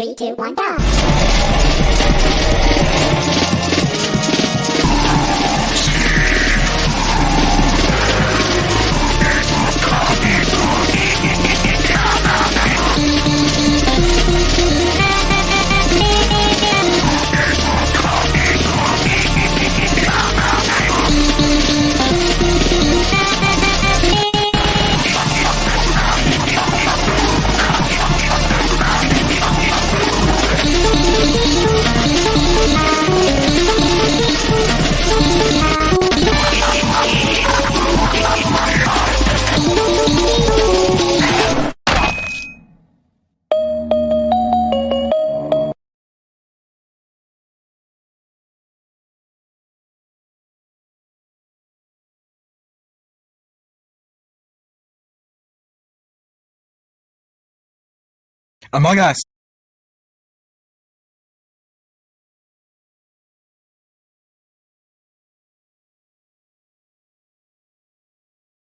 Three, two, one, go! Among Us